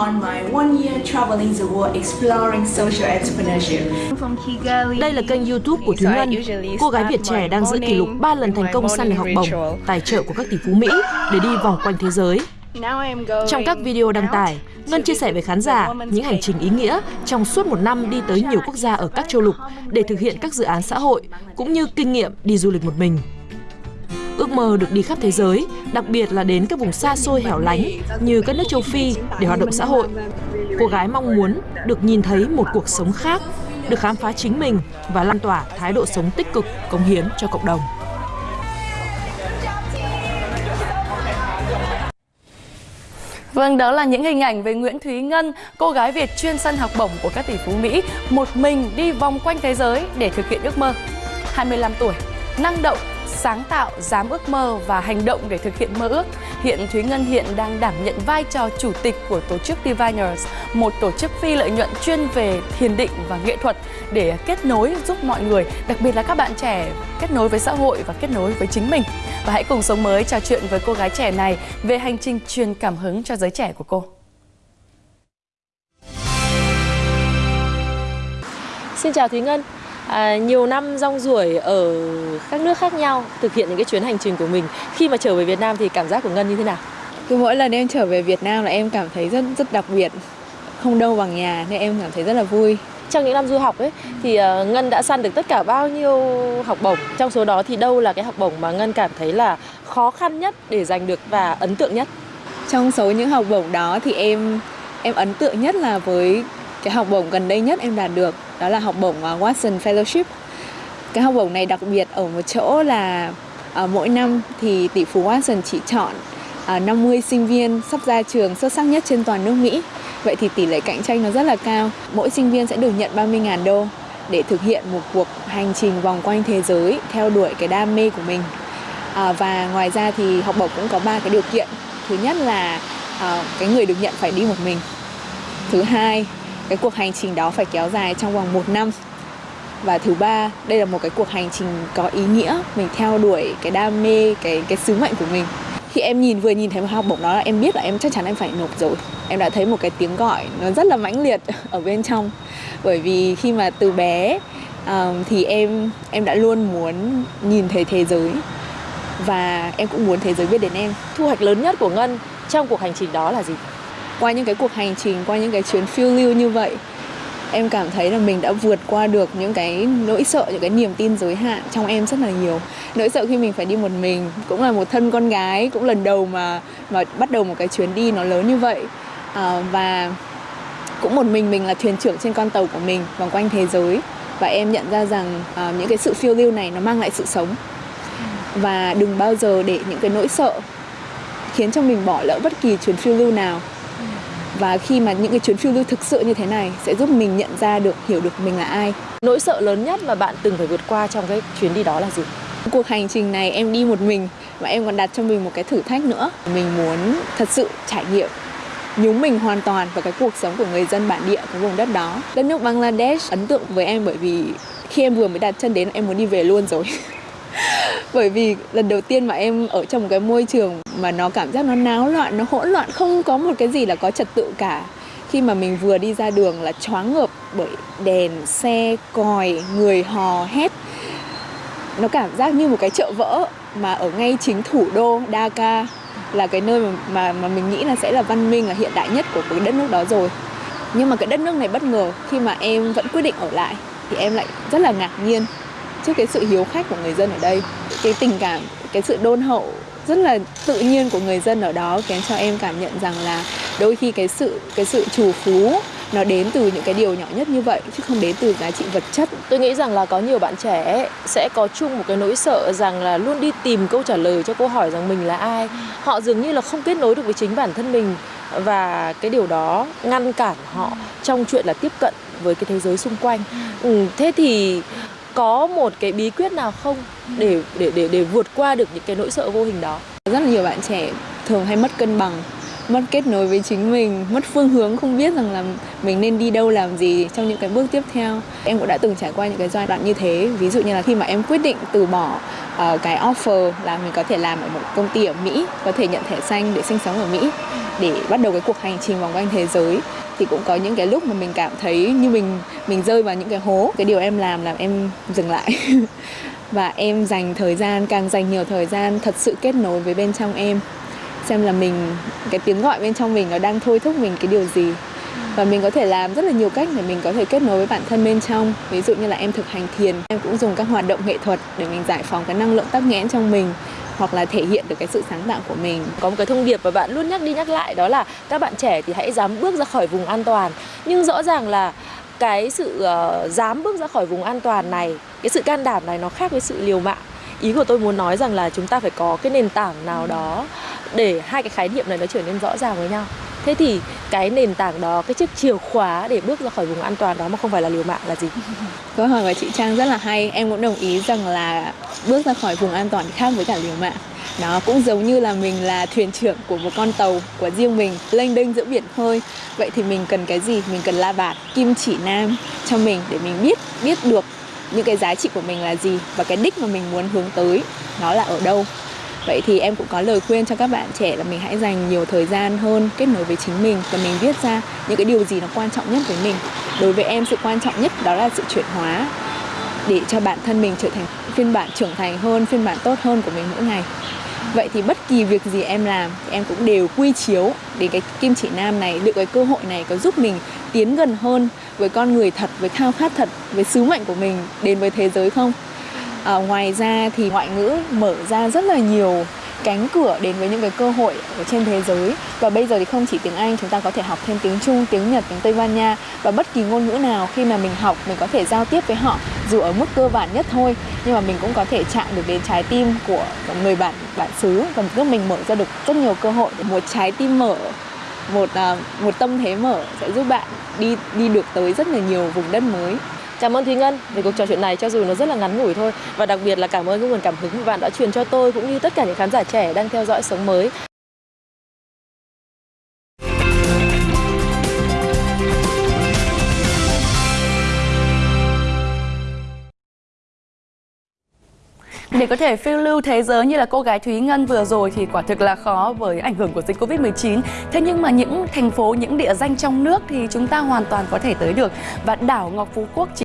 on my one year traveling the world exploring social entrepreneurship. Đây là kênh YouTube của Thúy Ngân. Cô gái Việt trẻ đang giữ kỷ lục 3 lần thành công săn được học bổng, tài trợ của các tỷ phú Mỹ để đi vòng quanh thế giới. Trong các video đăng tải, Ngân chia sẻ với khán giả những hành trình ý nghĩa trong suốt một năm đi tới nhiều quốc gia ở các châu lục để thực hiện các dự án xã hội, cũng như kinh nghiệm đi du lịch một mình. Ước mơ được đi khắp thế giới, đặc biệt là đến các vùng xa xôi hẻo lánh như các nước châu Phi để hoạt động xã hội. Cô gái mong muốn được nhìn thấy một cuộc sống khác, được khám phá chính mình và lan tỏa thái độ sống tích cực, cống hiến cho cộng đồng. Vâng, đó là những hình ảnh về Nguyễn Thúy Ngân, cô gái Việt chuyên săn học bổng của các tỷ phú Mỹ, một mình đi vòng quanh thế giới để thực hiện ước mơ. 25 tuổi, năng động, sáng tạo, dám ước mơ và hành động để thực hiện mơ ước. Hiện Thúy Ngân hiện đang đảm nhận vai trò chủ tịch của tổ chức Diviners, một tổ chức phi lợi nhuận chuyên về thiền định và nghệ thuật để kết nối giúp mọi người, đặc biệt là các bạn trẻ kết nối với xã hội và kết nối với chính mình. Và hãy cùng sống mới trò chuyện với cô gái trẻ này về hành trình truyền cảm hứng cho giới trẻ của cô. Xin chào Thúy Ngân. À, nhiều năm rong ruổi ở các nước khác nhau thực hiện những cái chuyến hành trình của mình. Khi mà trở về Việt Nam thì cảm giác của Ngân như thế nào? Cứ mỗi lần em trở về Việt Nam là em cảm thấy rất rất đặc biệt. Không đâu bằng nhà nên em cảm thấy rất là vui. Trong những năm du học ấy thì uh, Ngân đã săn được tất cả bao nhiêu học bổng? Trong số đó thì đâu là cái học bổng mà Ngân cảm thấy là khó khăn nhất để giành được và ấn tượng nhất? Trong số những học bổng đó thì em em ấn tượng nhất là với cái học bổng gần đây nhất em đạt được đó là học bổng uh, Watson Fellowship cái học bổng này đặc biệt ở một chỗ là uh, mỗi năm thì tỷ phú Watson chỉ chọn à, uh, 50 sinh viên sắp ra trường xuất sắc nhất trên toàn nước Mỹ Vậy thì tỷ lệ cạnh tranh nó rất là cao. Mỗi sinh viên sẽ được nhận 30.000 đô để thực hiện một cuộc hành trình vòng quanh thế giới theo đuổi cái đam mê của mình. À, và ngoài ra thì học bổng cũng có ba cái điều kiện. Thứ nhất là à, cái người được nhận phải đi một mình. Thứ hai, cái cuộc hành trình đó phải kéo dài trong vòng một năm. Và thứ ba, đây là một cái cuộc hành trình có ý nghĩa, mình theo đuổi cái đam mê, cái cái sứ mệnh của mình. Khi em nhìn vừa nhìn thấy một học bổng đó là em biết là em chắc chắn em phải nộp rồi. Em đã thấy một cái tiếng gọi nó rất là mãnh liệt ở bên trong. Bởi vì khi mà từ bé um, thì em em đã luôn muốn nhìn thấy thế giới. Và em cũng muốn thế giới biết đến em. Thu hoạch lớn nhất của ngân trong cuộc hành trình đó là gì? Qua những cái cuộc hành trình qua những cái chuyến phiêu lưu như vậy em cảm thấy là mình đã vượt qua được những cái nỗi sợ những cái niềm tin giới hạn trong em rất là nhiều. Nỗi sợ khi mình phải đi một mình cũng là một thân con gái cũng lần đầu mà mà bắt đầu một cái chuyến đi nó lớn như vậy. À, và cũng một mình mình là thuyền trưởng trên con tàu của mình vòng quanh thế giới. Và em nhận ra rằng à, những cái sự phiêu lưu này nó mang lại sự sống. Và đừng bao giờ để những cái nỗi sợ khiến cho mình bỏ lỡ bất kỳ chuyến phiêu lưu nào và khi mà những cái chuyến phiêu lưu thực sự như thế này sẽ giúp mình nhận ra được hiểu được mình là ai. Nỗi sợ lớn nhất mà bạn từng phải vượt qua trong cái chuyến đi đó là gì? Cuộc hành trình này em đi một mình và em còn đặt cho mình một cái thử thách nữa. Mình muốn thật sự trải nghiệm nhúng mình hoàn toàn vào cái cuộc sống của người dân bản địa của vùng đất đó. Đất nước Bangladesh ấn tượng với em bởi vì khi em vừa mới đặt chân đến em muốn đi về luôn rồi bởi vì lần đầu tiên mà em ở trong một cái môi trường mà nó cảm giác nó náo loạn nó hỗn loạn không có một cái gì là có trật tự cả. Khi mà mình vừa đi ra đường là choáng ngợp bởi đèn xe còi người hò hét. Nó cảm giác như một cái chợ vỡ mà ở ngay chính thủ đô Dhaka là cái nơi mà mà, mà mình nghĩ là sẽ là văn minh là hiện đại nhất của cái đất nước đó rồi. Nhưng mà cái đất nước này bất ngờ khi mà em vẫn quyết định ở lại thì em lại rất là ngạc nhiên trước cái sự hiếu khách của người dân ở đây. Cái tình cảm cái sự đôn hậu rất là tự nhiên của người dân ở đó khiến cho em cảm nhận rằng là đôi khi cái sự cái sự trù phú nó đến từ những cái điều nhỏ nhất như vậy chứ không đến từ giá trị vật chất. Tôi nghĩ rằng là có nhiều bạn trẻ sẽ có chung một cái nỗi sợ rằng là luôn đi tìm câu trả lời cho câu hỏi rằng mình là ai. Họ dường như là không kết nối được với chính bản thân mình và cái điều đó ngăn cản họ trong chuyện là tiếp cận với cái thế giới xung quanh. Ừ, thế thì có một cái bí quyết nào không để để để để vượt qua được những cái nỗi sợ vô hình đó? Rất là nhiều bạn trẻ thường hay mất cân bằng mất kết nối với chính mình mất phương hướng không biết rằng là mình nên đi đâu làm gì trong những cái bước tiếp theo. Em cũng đã từng trải qua những cái giai đoạn như thế ví dụ như là khi mà em quyết định từ bỏ uh, cái offer là mình có thể làm ở một công ty ở Mỹ có thể nhận thẻ xanh để sinh sống ở Mỹ để bắt đầu cái cuộc hành trình vòng quanh thế giới thì cũng có những cái lúc mà mình cảm thấy như mình mình rơi vào những cái hố. Cái điều em làm là em dừng lại. Và em dành thời gian, càng dành nhiều thời gian thật sự kết nối với bên trong em. Xem là mình, cái tiếng gọi bên trong mình nó đang thôi thúc mình cái điều gì. Và mình có thể làm rất là nhiều cách để mình có thể kết nối với bản thân bên trong. Ví dụ như là em thực hành thiền. Em cũng dùng các hoạt động nghệ thuật để mình giải phóng cái năng lượng tắc nghẽn trong mình hoặc là thể hiện được cái sự sáng tạo của mình. Có một cái thông điệp mà bạn luôn nhắc đi nhắc lại đó là các bạn trẻ thì hãy dám bước ra khỏi vùng an toàn. Nhưng rõ ràng là cái sự uh, dám bước ra khỏi vùng an toàn này cái sự can đảm này nó khác với sự liều mạng. Ý của tôi muốn nói rằng là chúng ta phải có cái nền tảng nào đó để hai cái khái niệm này nó trở nên rõ ràng với nhau thế thì cái nền tảng đó, cái chiếc chìa khóa để bước ra khỏi vùng an toàn đó mà không phải là liều mạng là gì? Câu hỏi của chị trang rất là hay. Em cũng đồng ý rằng là bước ra khỏi vùng an toàn khác với cả liều mạng. Nó cũng giống như là mình là thuyền trưởng của một con tàu, của riêng mình, lênh đênh giữa biển khơi. Vậy thì mình cần cái gì? Mình cần la bàn kim chỉ nam cho mình để mình biết biết được những cái giá trị của mình là gì và cái đích mà mình muốn hướng tới nó là ở đâu? Vậy thì em cũng có lời khuyên cho các bạn trẻ là mình hãy dành nhiều thời gian hơn kết nối với chính mình và mình viết ra những cái điều gì nó quan trọng nhất với mình. Đối với em, sự quan trọng nhất đó là sự chuyển hóa để cho bản thân mình trở thành phiên bản trưởng thành hơn, phiên bản tốt hơn của mình mỗi ngày. Vậy thì bất kỳ việc gì em làm, em cũng đều quy chiếu để cái kim chỉ nam này, được cái cơ hội này có giúp mình tiến gần hơn với con người thật, với khao khát thật, với sứ mệnh của mình đến với thế giới không? À, ngoài ra thì ngoại ngữ mở ra rất là nhiều cánh cửa đến với những cái cơ hội ở trên thế giới. Và bây giờ thì không chỉ tiếng Anh chúng ta có thể học thêm tiếng Trung, tiếng Nhật, tiếng Tây Ban Nha. Và bất kỳ ngôn ngữ nào khi mà mình học mình có thể giao tiếp với họ dù ở mức cơ bản nhất thôi nhưng mà mình cũng có thể chạm được đến trái tim của người bạn bản xứ. Và giúp mình mở ra được rất nhiều cơ hội. Một trái tim mở một à, một tâm thế mở sẽ giúp bạn đi đi được tới rất là nhiều vùng đất mới. Cảm ơn Thúy Ngân về cuộc trò chuyện này cho dù nó rất là ngắn ngủi thôi và đặc biệt là cảm ơn cái nguồn cảm hứng mà bạn đã truyền cho tôi cũng như tất cả những khán giả trẻ đang theo dõi Sống Mới. Để có thể phiêu lưu thế giới như là cô gái Thúy Ngân vừa rồi thì quả thực là khó với ảnh hưởng của dịch Covid-19. Thế nhưng mà những thành phố, những địa danh trong nước thì chúng ta hoàn toàn có thể tới được. Và đảo Ngọc Phú Quốc chỉ